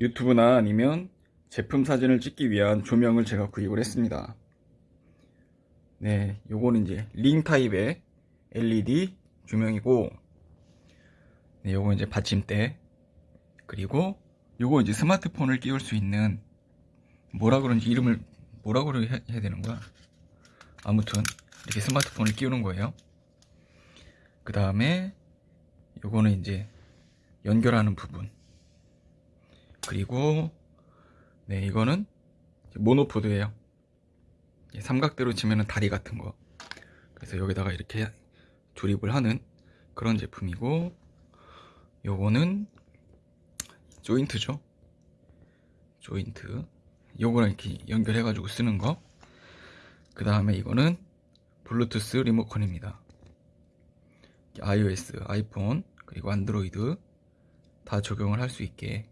유튜브나 아니면 제품 사진을 찍기 위한 조명을 제가 구입을 했습니다. 네, 요거는 이제 링 타입의 LED 조명이고, 네, 요거 이제 받침대, 그리고 요거 이제 스마트폰을 끼울 수 있는, 뭐라 그런지 이름을, 뭐라 그래 해야 되는 거야? 아무튼, 이렇게 스마트폰을 끼우는 거예요. 그 다음에, 요거는 이제 연결하는 부분. 그리고, 네, 이거는 모노포드예요. 예, 삼각대로 치면은 다리 같은 거. 그래서 여기다가 이렇게 조립을 하는 그런 제품이고, 요거는 조인트죠. 조인트. 요거랑 이렇게 연결해 가지고 쓰는 거. 그 다음에 이거는 블루투스 리모컨입니다. iOS, 아이폰, 그리고 안드로이드 다 적용을 할 수 있게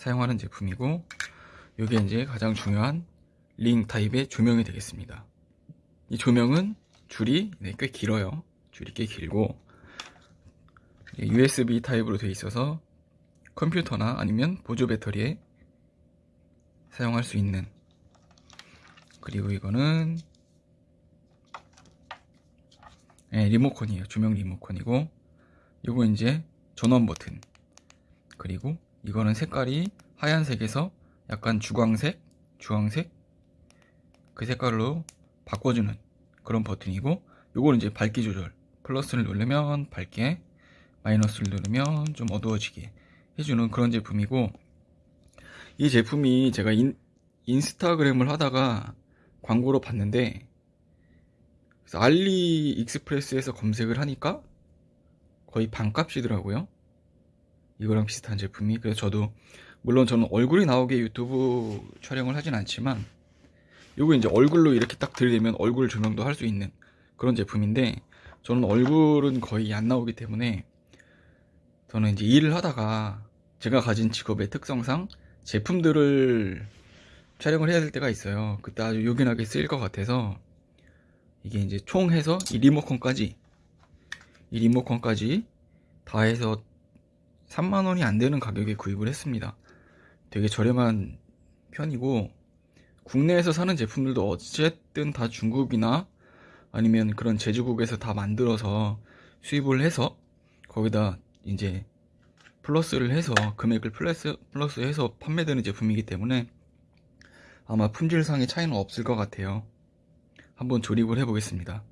사용하는 제품이고, 이게 이제 가장 중요한 링 타입의 조명이 되겠습니다. 이 조명은 줄이 네, 꽤 길어요. 줄이 꽤 길고 USB 타입으로 되어 있어서 컴퓨터나 아니면 보조 배터리에 사용할 수 있는 그리고 이거는 네, 리모컨이에요. 조명 리모컨이고 이거 이제 전원 버튼 그리고 이거는 색깔이 하얀색에서 약간 주광색, 주황색? 그 색깔로 바꿔주는 그런 버튼이고 요거는 이제 밝기 조절 플러스를 누르면 밝게 마이너스를 누르면 좀 어두워지게 해주는 그런 제품이고 이 제품이 제가 인, 인스타그램을 하다가 광고로 봤는데 알리 익스프레스에서 검색을 하니까 거의 반값이더라고요 이거랑 비슷한 제품이 그래서 저도 물론 저는 얼굴이 나오게 유튜브 촬영을 하진 않지만 요거 이제 얼굴로 이렇게 딱 들이대면 얼굴 조명도 할 수 있는 그런 제품인데 저는 얼굴은 거의 안 나오기 때문에 저는 이제 일을 하다가 제가 가진 직업의 특성상 제품들을 촬영을 해야 될 때가 있어요. 그때 아주 요긴하게 쓰일 것 같아서 이게 이제 총 해서 이 리모컨까지 이 리모컨까지 다 해서 3만원이 안 되는 가격에 구입을 했습니다. 되게 저렴한 편이고 국내에서 사는 제품들도 어쨌든 다 중국이나 아니면 그런 제주국에서 다 만들어서 수입을 해서 거기다 이제 플러스를 해서 금액을 플러스 플러스 해서 판매되는 제품이기 때문에 아마 품질상의 차이는 없을 것 같아요. 한번 조립을 해 보겠습니다.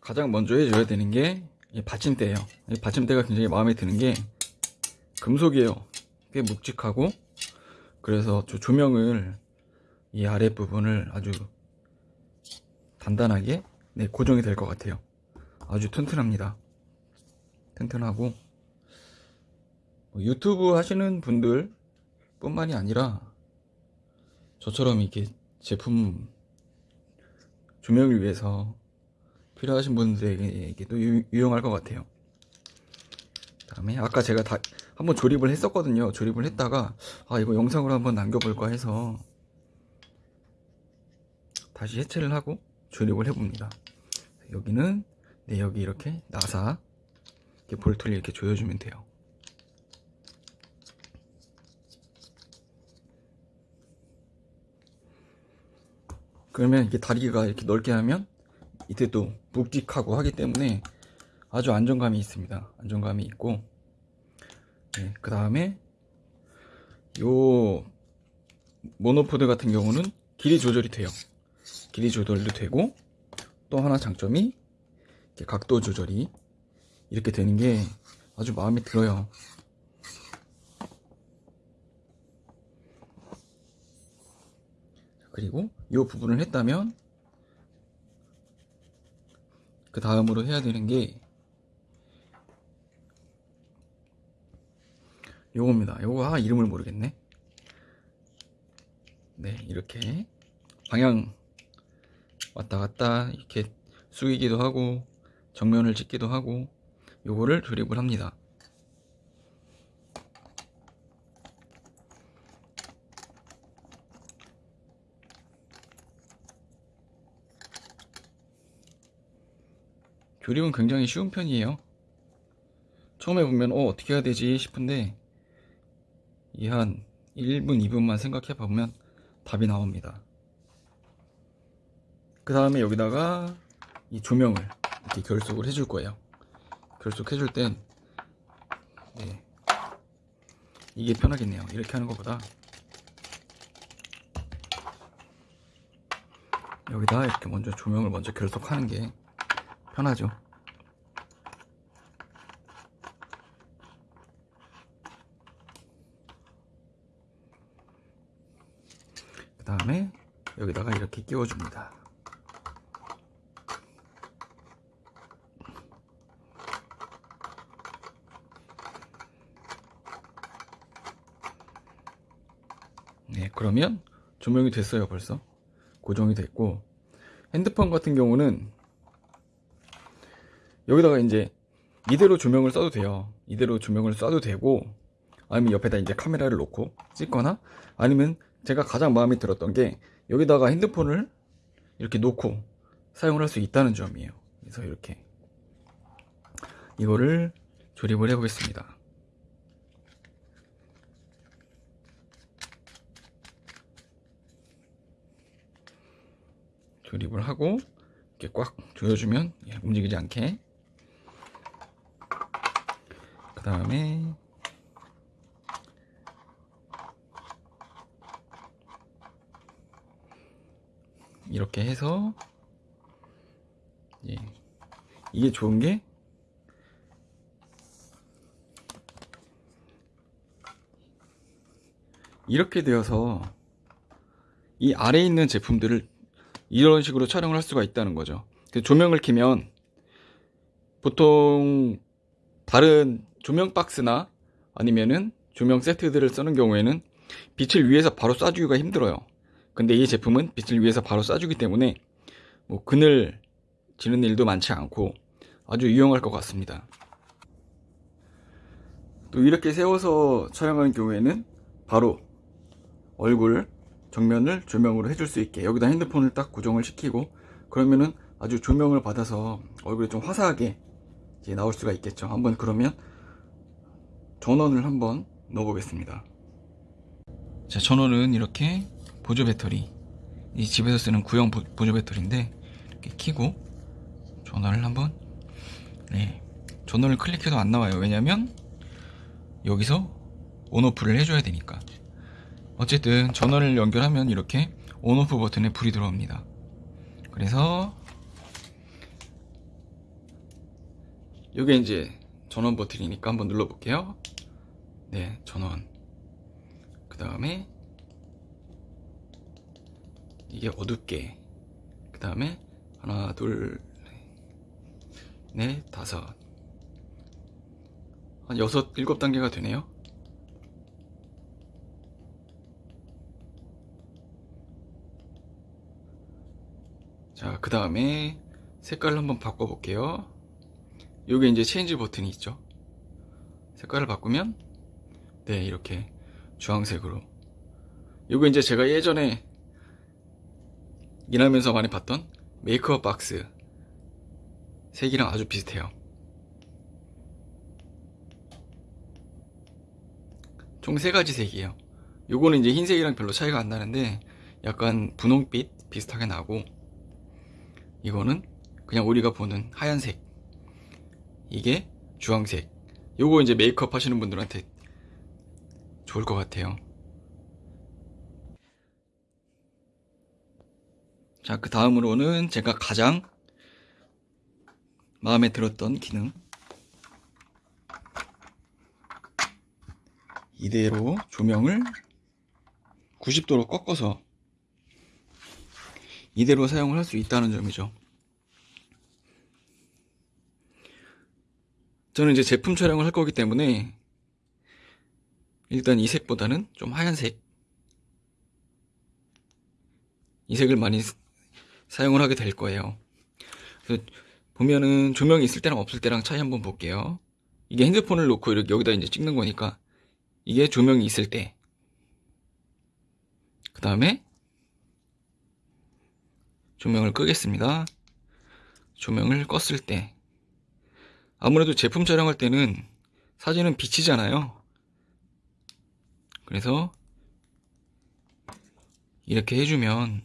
가장 먼저 해줘야 되는 게 받침대예요. 받침대가 굉장히 마음에 드는 게 금속이에요. 꽤 묵직하고 그래서 저 조명을 이 아랫부분을 아주 단단하게 네, 고정이 될 것 같아요. 아주 튼튼합니다. 튼튼하고 뭐 유튜브 하시는 분들 뿐만이 아니라 저처럼 이렇게 제품 조명을 위해서 필요하신 분들에게도 유용할 것 같아요. 다음에 아까 제가 다 한번 조립을 했었거든요. 조립을 했다가 아 이거 영상으로 한번 남겨볼까 해서 다시 해체를 하고 조립을 해봅니다. 여기는 네 여기 이렇게 나사 이렇게 볼트를 이렇게 조여주면 돼요. 그러면 이렇게 다리가 이렇게 넓게 하면 이때 또 묵직하고 하기 때문에 아주 안정감이 있습니다. 안정감이 있고 네, 그 다음에 요 모노포드 같은 경우는 길이 조절이 돼요. 길이 조절도 되고 또 하나 장점이 각도 조절이 이렇게 되는 게 아주 마음에 들어요 그리고 이 부분을 했다면 그 다음으로 해야 되는 게 요겁니다. 요거 아 이름을 모르겠네. 네 이렇게 방향 왔다 갔다 이렇게 숙이기도 하고 정면을 찍기도 하고 요거를 조립을 합니다 조립은 굉장히 쉬운 편이에요 처음에 보면 어 어떻게 해야 되지 싶은데 이 한 1분, 2분만 생각해 보면 답이 나옵니다. 그 다음에 여기다가 이 조명을 이렇게 결속을 해줄 거예요. 결속해 줄 땐 네. 이게 편하겠네요. 이렇게 하는 것보다 여기다 이렇게 먼저 조명을 먼저 결속하는 게 편하죠. 그 다음에 여기다가 이렇게 끼워줍니다. 네, 그러면 조명이 됐어요, 벌써. 고정이 됐고, 핸드폰 같은 경우는 여기다가 이제 이대로 조명을 써도 돼요. 이대로 조명을 쏴도 되고, 아니면 옆에다 이제 카메라를 놓고 찍거나, 아니면 제가 가장 마음에 들었던 게 여기다가 핸드폰을 이렇게 놓고 사용을 할 수 있다는 점이에요. 그래서 이렇게 이거를 조립을 해 보겠습니다. 조립을 하고 이렇게 꽉 조여주면 예, 움직이지 않게 그 다음에 이렇게 해서 예, 이게 좋은 게 이렇게 되어서 이 아래에 있는 제품들을 이런 식으로 촬영을 할 수가 있다는 거죠. 그 조명을 켜면 보통 다른 조명 박스나 아니면은 조명 세트들을 쓰는 경우에는 빛을 위에서 바로 쏴주기가 힘들어요. 근데 이 제품은 빛을 위에서 바로 쏴주기 때문에 뭐 그늘 지는 일도 많지 않고 아주 유용할 것 같습니다. 또 이렇게 세워서 촬영하는 경우에는 바로 얼굴 정면을 조명으로 해줄 수 있게 여기다 핸드폰을 딱 고정을 시키고 그러면은 아주 조명을 받아서 얼굴이 좀 화사하게 나올 수가 있겠죠. 한번 그러면 전원을 한번 넣어 보겠습니다. 자, 전원은 이렇게 보조 배터리 이 집에서 쓰는 구형 보, 보조 배터리인데 이렇게 키고 전원을 한번 네 전원을 클릭해도 안 나와요. 왜냐면 여기서 온오프를 해줘야 되니까. 어쨌든 전원을 연결하면 이렇게 온오프 버튼에 불이 들어옵니다. 그래서 이게 이제 전원 버튼이니까 한번 눌러볼게요. 네 전원. 그 다음에 이게 어둡게. 그 다음에 하나 둘넷 다섯. 한 여섯 일곱 단계가 되네요. 자 그 다음에 색깔을 한번 바꿔 볼게요 요게 이제 체인지 버튼이 있죠? 색깔을 바꾸면 네 이렇게 주황색으로. 요거 이제 제가 예전에 일하면서 많이 봤던 메이크업 박스. 색이랑 아주 비슷해요. 총 세 가지 색이에요. 요거는 이제 흰색이랑 별로 차이가 안 나는데 약간 분홍빛 비슷하게 나고 이거는 그냥 우리가 보는 하얀색 이게 주황색 요거 이제 메이크업 하시는 분들한테 좋을 것 같아요 자, 그 다음으로는 제가 가장 마음에 들었던 기능. 이대로 조명을 90도로 꺾어서 이대로 사용을 할 수 있다는 점이죠. 저는 이제 제품 촬영을 할 거기 때문에 일단 이 색보다는 좀 하얀색 이 색을 많이 사용을 하게 될 거예요. 보면은 조명이 있을 때랑 없을 때랑 차이 한번 볼게요. 이게 핸드폰을 놓고 이렇게 여기다 이제 찍는 거니까 이게 조명이 있을 때. 그 다음에 조명을 끄겠습니다. 조명을 껐을 때. 아무래도 제품 촬영할 때는 사진은 비치잖아요. 그래서 이렇게 해주면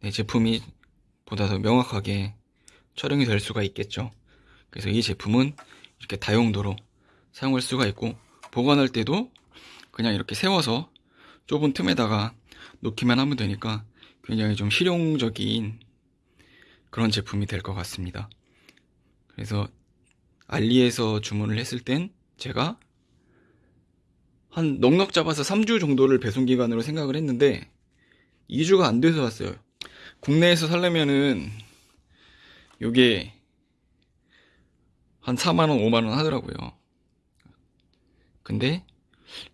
내 제품이 보다 더 명확하게 촬영이 될 수가 있겠죠. 그래서 이 제품은 이렇게 다용도로 사용할 수가 있고 보관할 때도 그냥 이렇게 세워서 좁은 틈에다가 놓기만 하면 되니까 굉장히 좀 실용적인 그런 제품이 될 것 같습니다. 그래서 알리에서 주문을 했을 땐 제가 한 넉넉 잡아서 3주 정도를 배송 기간으로 생각을 했는데 2주가 안 돼서 왔어요. 국내에서 살려면은 요게 한 4만원, 5만원 하더라고요. 근데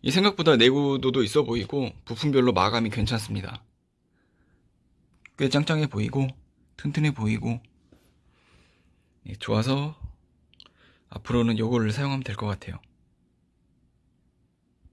이 생각보다 내구도도 있어 보이고 부품별로 마감이 괜찮습니다. 꽤 짱짱해 보이고 튼튼해 보이고 예, 좋아서 앞으로는 요거를 사용하면 될 것 같아요.